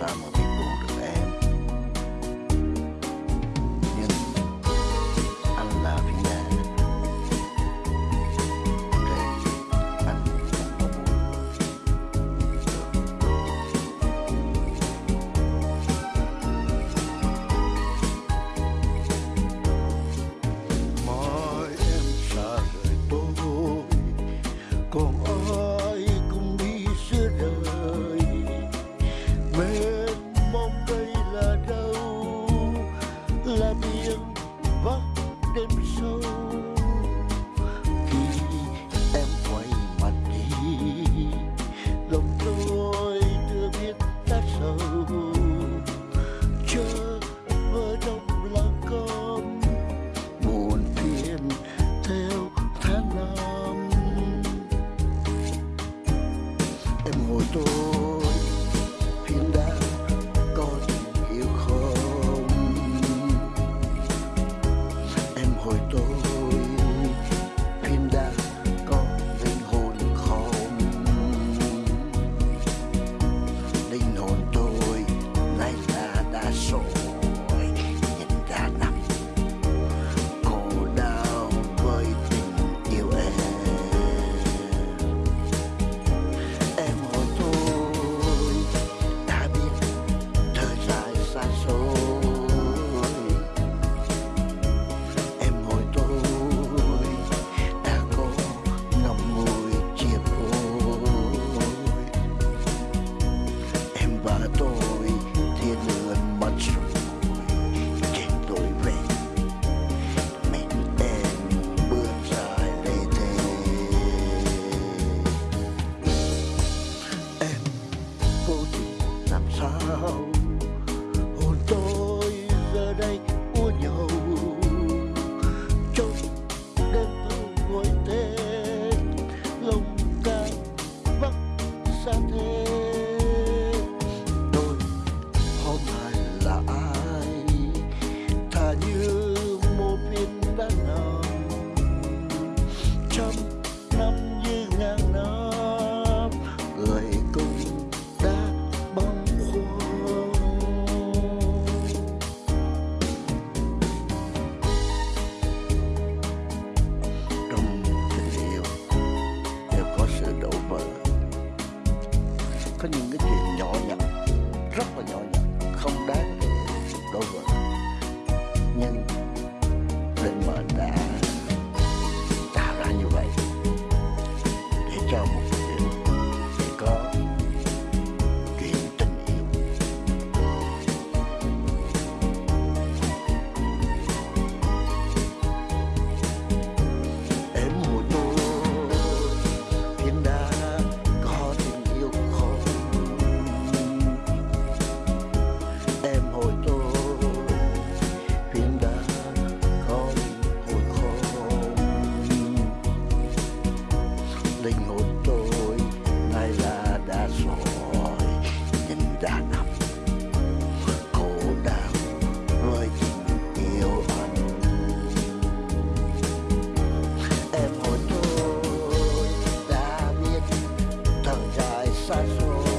Samo. now. Có những. I throw